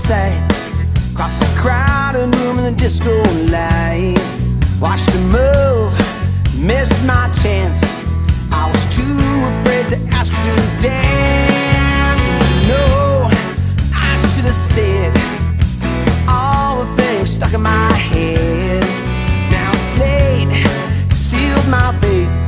Say, cross a crowded room in the disco light. Watched her move, missed my chance. I was too afraid to ask her to dance. And you know, I should have said All the things stuck in my head. Now it's late, sealed my fate.